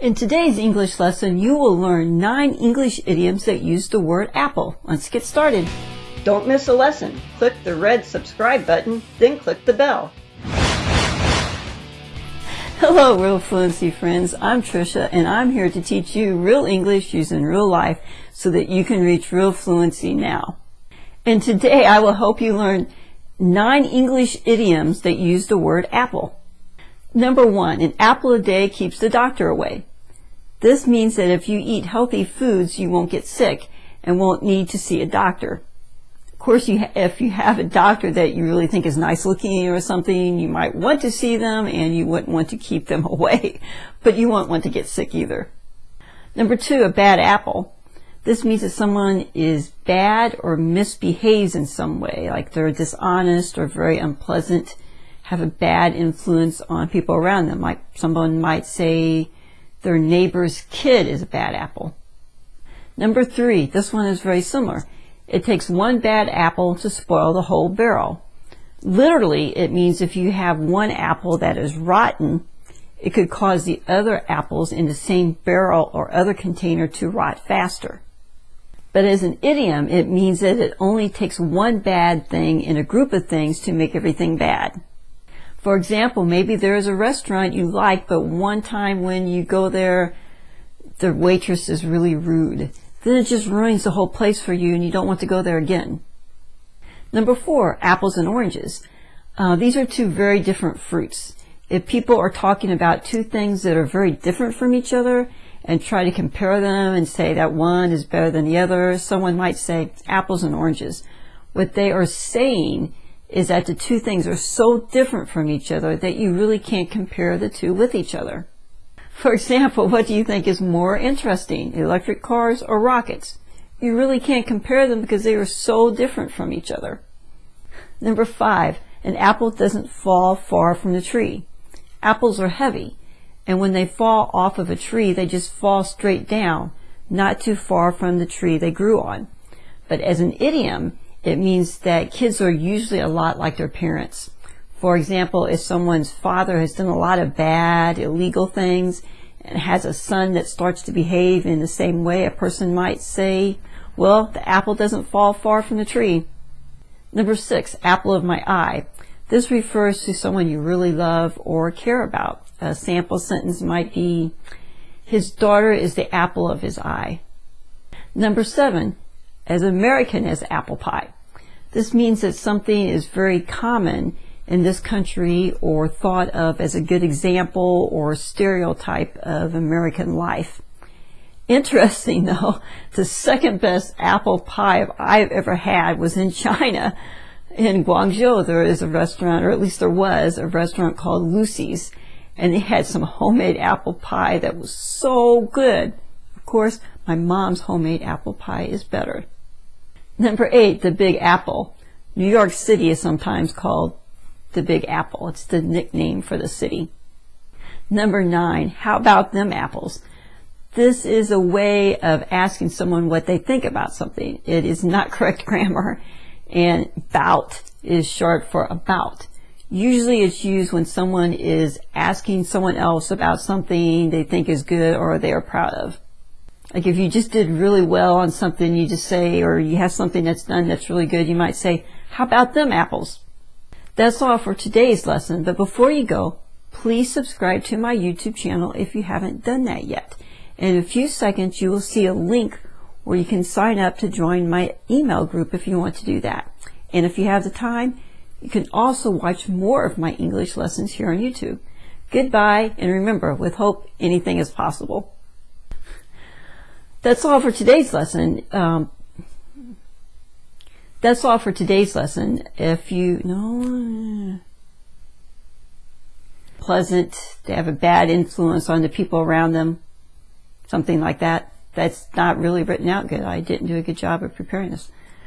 In today's English lesson, you will learn nine English idioms that use the word apple. Let's get started. Don't miss a lesson. Click the red subscribe button, then click the bell. Hello, Real Fluency friends. I'm Trisha, and I'm here to teach you real English using real life so that you can reach real fluency now. And today I will help you learn nine English idioms that use the word apple. Number one, an apple a day keeps the doctor away. This means that if you eat healthy foods, you won't get sick and won't need to see a doctor. Of course, you if you have a doctor that you really think is nice looking or something, you might want to see them and you wouldn't want to keep them away, but you won't want to get sick either. Number two, a bad apple. This means that someone is bad or misbehaves in some way, like they're dishonest or very unpleasant, have a bad influence on people around them. Like someone might say, their neighbor's kid is a bad apple. Number three, this one is very similar. It takes one bad apple to spoil the whole barrel. Literally, it means if you have one apple that is rotten, it could cause the other apples in the same barrel or other container to rot faster. But as an idiom, it means that it only takes one bad thing in a group of things to make everything bad. For example, maybe there is a restaurant you like, but one time when you go there, the waitress is really rude. Then it just ruins the whole place for you and you don't want to go there again. Number four, apples and oranges. Uh, these are two very different fruits. If people are talking about two things that are very different from each other and try to compare them and say that one is better than the other, someone might say apples and oranges. What they are saying is that the two things are so different from each other that you really can't compare the two with each other. For example, what do you think is more interesting, electric cars or rockets? You really can't compare them because they are so different from each other. Number five, an apple doesn't fall far from the tree. Apples are heavy, and when they fall off of a tree, they just fall straight down, not too far from the tree they grew on. But as an idiom, it means that kids are usually a lot like their parents. For example, if someone's father has done a lot of bad, illegal things and has a son that starts to behave in the same way, a person might say, well, the apple doesn't fall far from the tree. Number six, apple of my eye. This refers to someone you really love or care about. A sample sentence might be, his daughter is the apple of his eye. Number seven, as American as apple pie. This means that something is very common in this country or thought of as a good example or stereotype of American life. Interesting though, the second best apple pie I've ever had was in China. In Guangzhou there is a restaurant, or at least there was, a restaurant called Lucy's and they had some homemade apple pie that was so good. Of course, my mom's homemade apple pie is better. Number eight, the Big Apple. New York City is sometimes called the Big Apple. It's the nickname for the city. Number nine, how about them apples? This is a way of asking someone what they think about something. It is not correct grammar and bout is short for about. Usually it's used when someone is asking someone else about something they think is good or they are proud of. Like if you just did really well on something, you just say, or you have something that's done that's really good, you might say, how about them apples? That's all for today's lesson, but before you go, please subscribe to my YouTube channel if you haven't done that yet. In a few seconds, you will see a link where you can sign up to join my email group if you want to do that. And if you have the time, you can also watch more of my English lessons here on YouTube. Goodbye, and remember, with hope, anything is possible. That's all for today's lesson. Um, that's all for today's lesson. If you know pleasant, they have a bad influence on the people around them, something like that. That's not really written out good. I didn't do a good job of preparing this.